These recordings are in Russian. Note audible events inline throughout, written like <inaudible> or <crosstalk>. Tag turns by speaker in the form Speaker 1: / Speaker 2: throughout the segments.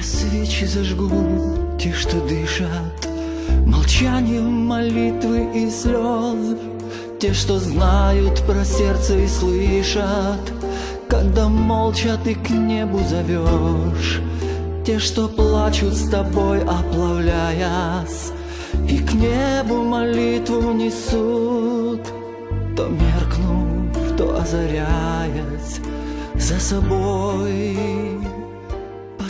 Speaker 1: Я свечи зажгу, те, что дышат Молчанием молитвы и слез. Те, что знают про сердце и слышат Когда молча ты к небу зовешь. Те, что плачут с тобой, оплавляясь И к небу молитву несут. То меркнув, то озаряясь За собой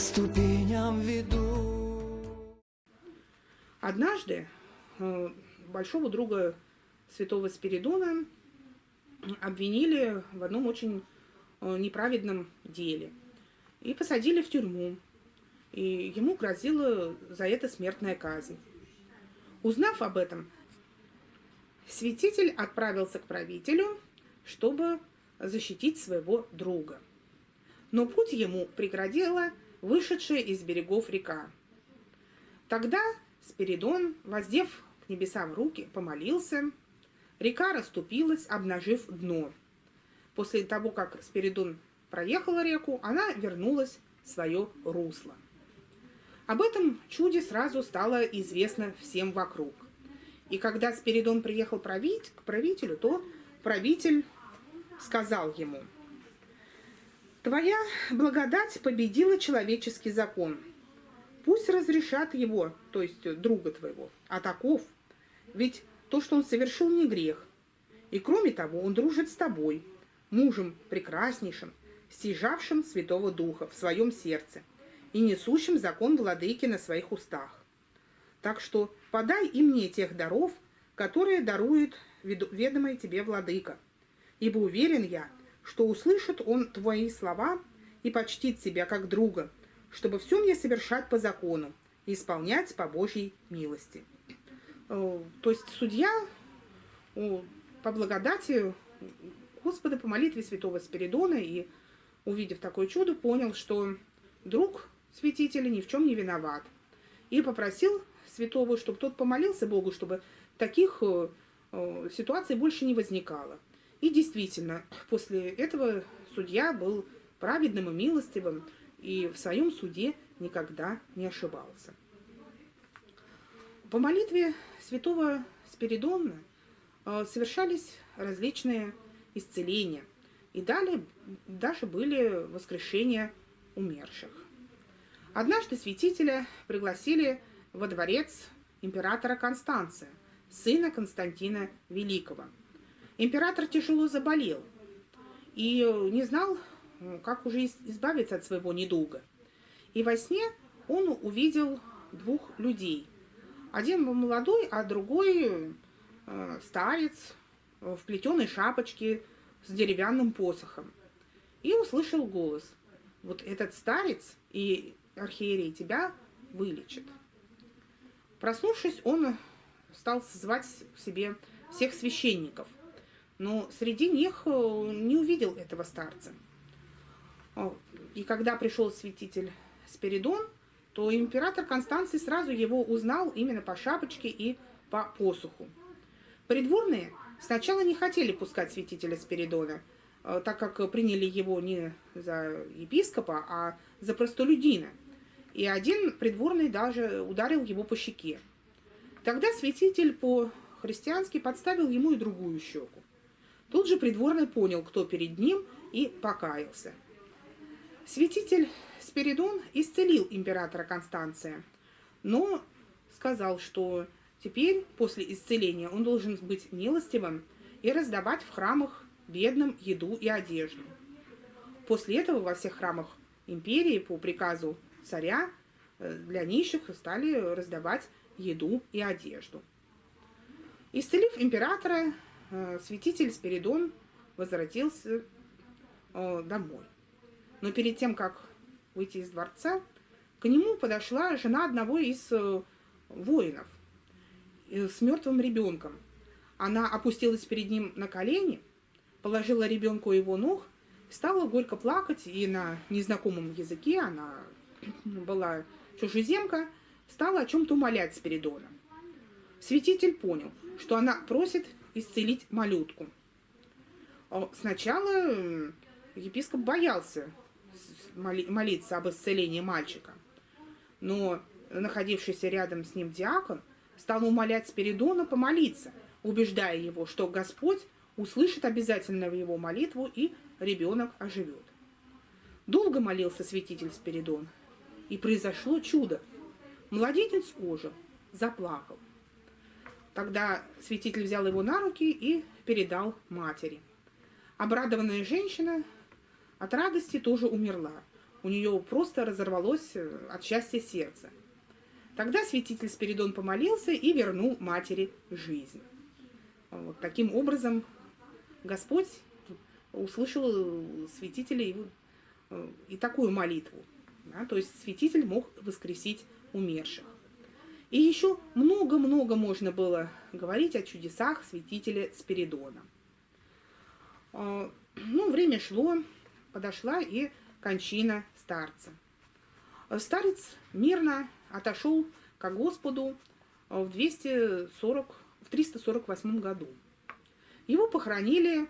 Speaker 1: ступеням веду
Speaker 2: Однажды э, большого друга святого Спиридона обвинили в одном очень э, неправедном деле и посадили в тюрьму. И ему грозила за это смертная казнь. Узнав об этом, святитель отправился к правителю, чтобы защитить своего друга. Но путь ему преградила вышедшая из берегов река. Тогда Спиридон, воздев к небесам руки, помолился. Река расступилась, обнажив дно. После того, как Спиридон проехала реку, она вернулась в свое русло. Об этом чуде сразу стало известно всем вокруг. И когда Спиридон приехал править, к правителю, то правитель сказал ему, «Твоя благодать победила человеческий закон. Пусть разрешат его, то есть друга твоего, а таков. Ведь то, что он совершил, не грех. И кроме того, он дружит с тобой, мужем прекраснейшим, стяжавшим Святого Духа в своем сердце и несущим закон владыки на своих устах. Так что подай и мне тех даров, которые дарует ведомый тебе владыка. Ибо уверен я, что услышит он твои слова и почтит тебя как друга, чтобы все мне совершать по закону и исполнять по Божьей милости. Э, то есть судья по благодати Господа по молитве святого Спиридона и, увидев такое чудо, понял, что друг святителя ни в чем не виноват. И попросил святого, чтобы тот помолился Богу, чтобы таких э, э, ситуаций больше не возникало. И действительно, после этого судья был праведным и милостивым, и в своем суде никогда не ошибался. По молитве святого Спиридона э, совершались различные исцеления, и далее даже были воскрешения умерших. Однажды святителя пригласили во дворец императора Констанция, сына Константина Великого. Император тяжело заболел и не знал, как уже избавиться от своего недуга. И во сне он увидел двух людей. Один был молодой, а другой э, старец в плетеной шапочке с деревянным посохом. И услышал голос. Вот этот старец и архиерей тебя вылечит. Проснувшись, он стал звать себе всех священников, но среди них э, не увидел этого старца. И когда пришел святитель Спиридон, то император Констанций сразу его узнал именно по шапочке и по посуху. Придворные сначала не хотели пускать святителя Спиридона, э, так как приняли его не за епископа, а за простолюдина – и один придворный даже ударил его по щеке. Тогда святитель по-христиански подставил ему и другую щеку. Тут же придворный понял, кто перед ним, и покаялся. Святитель Спиридон исцелил императора Констанция, но сказал, что теперь, после исцеления, он должен быть милостивым и раздавать в храмах бедным еду и одежду. После этого во всех храмах империи по приказу царя э, для нищих стали раздавать еду и одежду. Исцелив императора, святитель Спиридон возвратился э, домой. Но перед тем, как выйти из дворца, к нему подошла жена одного из воинов с мертвым ребенком. Она опустилась перед ним на колени, положила ребенку его ног, стала горько плакать, и на незнакомом языке она <clears throat> была чужеземка, стала о чем-то умолять Спиридона. Святитель понял, что она просит исцелить малютку. Сначала епископ боялся молиться об исцелении мальчика, Но находившийся рядом с ним диакон стал умолять Спиридона помолиться, убеждая его, что Господь услышит обязательно его молитву и ребенок оживет. Долго молился святитель Спиридон, и произошло чудо. Младенец ожил, заплакал. Тогда святитель взял его на руки и передал матери. Обрадованная женщина от радости тоже умерла. У нее просто разорвалось э, от счастья сердце. Тогда святитель Спиридон помолился и вернул матери жизнь. Вот таким образом Господь услышал святителя э, и такую молитву. Да, то есть святитель мог воскресить умерших. И еще много-много можно было говорить о чудесах святителя Спиридона. А, ну, время шло, подошла и кончина старца. Старец мирно отошел к Господу в, 240, в 348 году. Его похоронили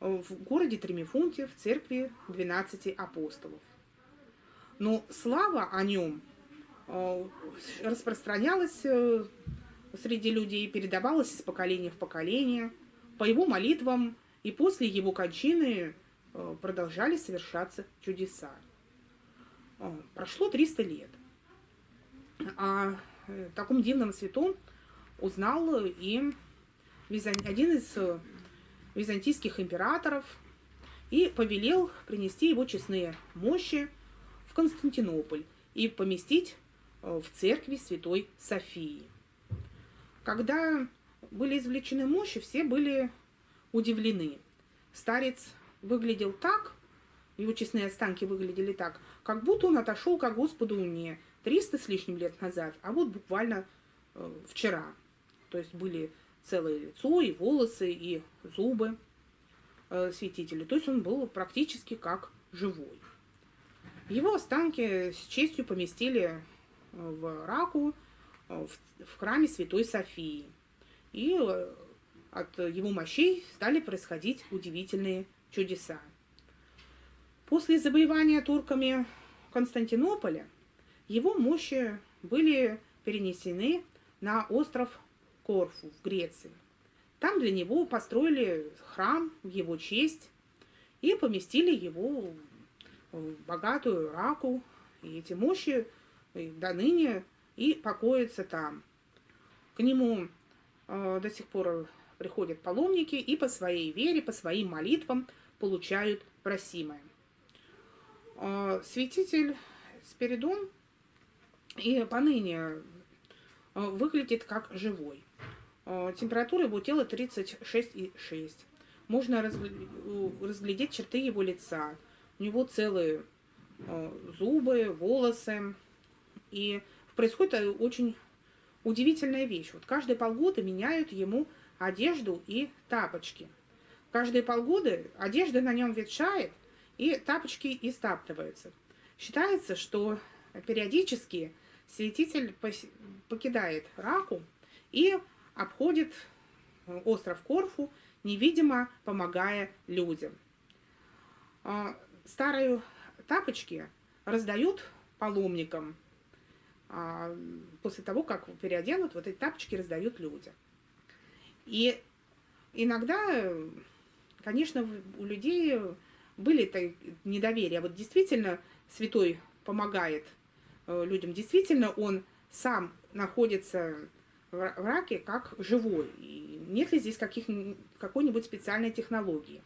Speaker 2: в городе Тремифунте в церкви 12 апостолов. Но слава о нем э, распространялась э, среди людей, передавалась из поколения в поколение. По его молитвам и после его кончины э, продолжали совершаться чудеса. Прошло 300 лет. О таком дивном святом узнал и один из византийских императоров и повелел принести его честные мощи в Константинополь и поместить в церкви Святой Софии. Когда были извлечены мощи, все были удивлены. Старец выглядел так, его честные останки выглядели так, как будто он отошел к Господу не 300 с лишним лет назад, а вот буквально э, вчера. То есть были целое лицо, и волосы, и зубы э, святителя. То есть он был практически как живой. Его останки с честью поместили э, в Раку, э, в, храме Святой Софии. И э, от его мощей стали происходить удивительные чудеса. После завоевания турками Константинополя его мощи были перенесены на остров Корфу в Греции. Там для него построили храм в его честь и поместили его в богатую раку. И эти мощи до ныне и покоятся там. К нему э, до сих пор приходят паломники и по своей вере, по своим молитвам получают просимое. Э, святитель Спиридон и поныне э, выглядит как живой. Э, температура его тела 36,6. Можно разглядеть черты его лица. У него целые э, зубы, волосы. И происходит очень удивительная вещь. Вот каждые полгода меняют ему одежду и тапочки. Каждые полгода одежда на нем ветшает, и тапочки истаптываются. Считается, что периодически святитель покидает раку и обходит э, остров Корфу, невидимо помогая людям. А, старые тапочки раздают паломникам. А, после того, как переоденут, вот эти тапочки раздают людям. И иногда, конечно, у людей были недоверия. Вот действительно святой помогает э, людям. Действительно он сам находится в раке как живой. И нет ли здесь какой-нибудь специальной технологии?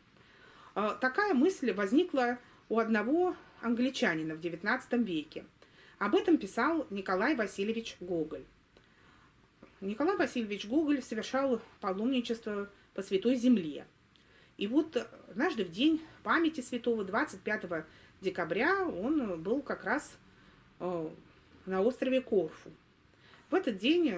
Speaker 2: А, такая мысль возникла у одного англичанина в XIX веке. Об этом писал Николай Васильевич Гоголь. Николай Васильевич Гоголь совершал паломничество по Святой Земле. И вот однажды в день памяти святого, 25 декабря, он был как раз э, на острове Корфу. В этот день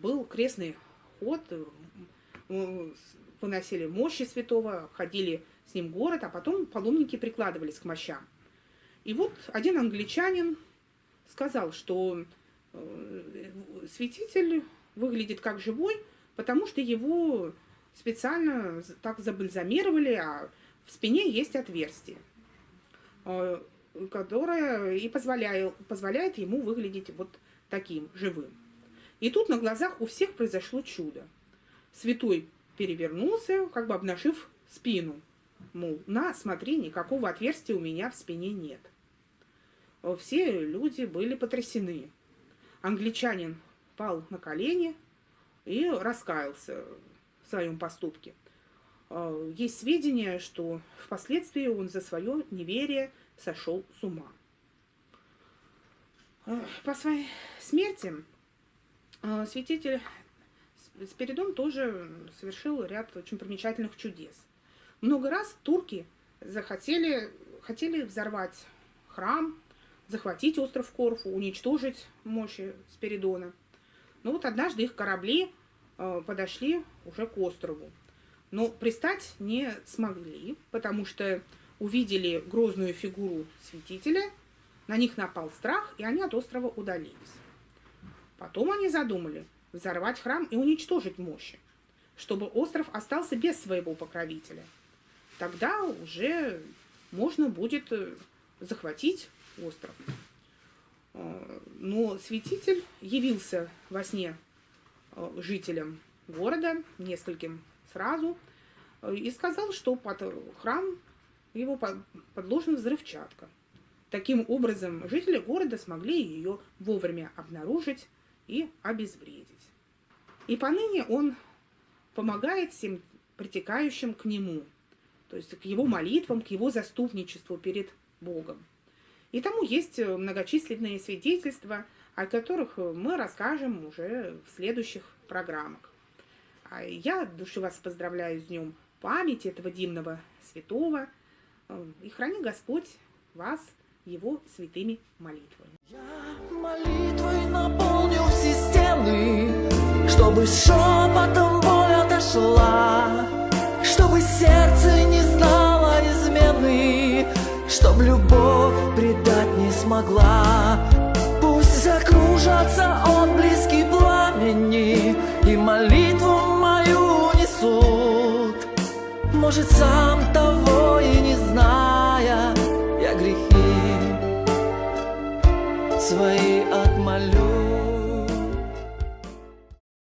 Speaker 2: был крестный ход, э, выносили мощи святого, ходили с ним город, а потом паломники прикладывались к мощам. И вот один англичанин сказал, что э, святитель выглядит как живой, потому что его специально так забальзамировали, а в спине есть отверстие. Э, которая и позволяет, позволяет ему выглядеть вот таким, живым. И тут на глазах у всех произошло чудо. Святой перевернулся, как бы обнажив спину. Мол, на, смотри, никакого отверстия у меня в спине нет. Все люди были потрясены. Англичанин пал на колени и раскаялся в своем поступке. Есть сведения, что впоследствии он за свое неверие сошел с ума. По своей смерти святитель Спиридон тоже совершил ряд очень примечательных чудес. Много раз турки захотели хотели взорвать храм, захватить остров Корфу, уничтожить мощи Спиридона. Но вот однажды их корабли э, подошли уже к острову. Но пристать не смогли, потому что увидели грозную фигуру святителя, на них напал страх, и они от острова удалились. Потом они задумали взорвать храм и уничтожить мощи, чтобы остров остался без своего покровителя. Тогда уже можно будет э, захватить остров. Э, но святитель явился во сне э, жителям города, нескольким сразу, и сказал, что под храм его подложена взрывчатка. Таким образом, жители города смогли ее вовремя обнаружить и обезвредить. И поныне он помогает всем притекающим к нему, то есть к его молитвам, к его заступничеству перед Богом. И тому есть многочисленные свидетельства, о которых мы расскажем уже в следующих программах. А я от души вас поздравляю с днем памяти этого дивного святого, и храни Господь вас его святыми молитвами.
Speaker 1: Я молитвой наполню все стены, чтобы шепотом боль отошла, чтобы сердце не знало измены, чтоб любовь предать не смогла. Пусть закружатся отблески пламени и молитву мою несут. Может, сам того и не зная, я грехи свои